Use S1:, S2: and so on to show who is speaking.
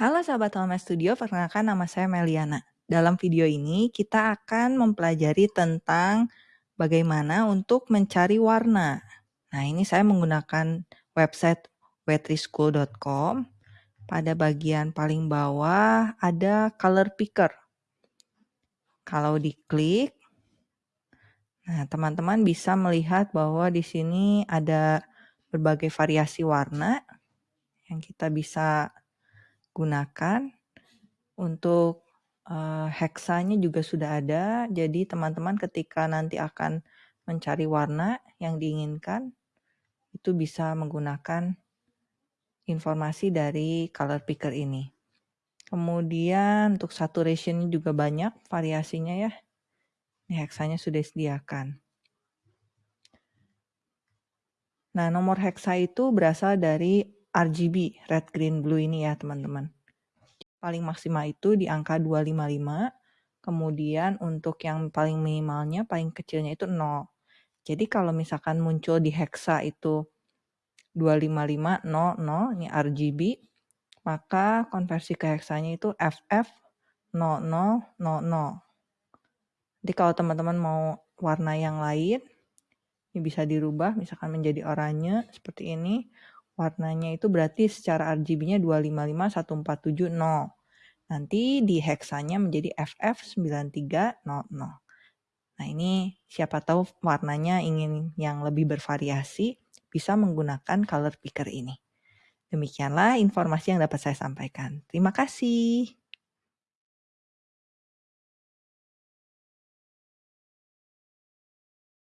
S1: Halo sahabat Alma Studio, perkenalkan nama saya Meliana. Dalam video ini kita akan mempelajari tentang bagaimana untuk mencari warna. Nah ini saya menggunakan website wetrischool.com. Pada bagian paling bawah ada color picker. Kalau diklik, nah teman-teman bisa melihat bahwa di sini ada berbagai variasi warna yang kita bisa gunakan. Untuk uh, heksanya juga sudah ada, jadi teman-teman ketika nanti akan mencari warna yang diinginkan, itu bisa menggunakan informasi dari color picker ini. Kemudian untuk saturation juga banyak variasinya ya. Ini heksanya sudah disediakan. Nah, nomor heksa itu berasal dari RGB, red, green, blue ini ya teman-teman. Paling maksimal itu di angka 255, kemudian untuk yang paling minimalnya, paling kecilnya itu 0. Jadi kalau misalkan muncul di hexa itu 25500, ini RGB, maka konversi ke heksanya itu FF0000. Jadi kalau teman-teman mau warna yang lain, ini bisa dirubah misalkan menjadi oranye seperti ini warnanya itu berarti secara RGB-nya 255147 Nanti di heksanya menjadi FF9300. Nah ini siapa tahu warnanya ingin yang lebih bervariasi, bisa menggunakan color picker ini. Demikianlah informasi yang dapat saya sampaikan. Terima kasih.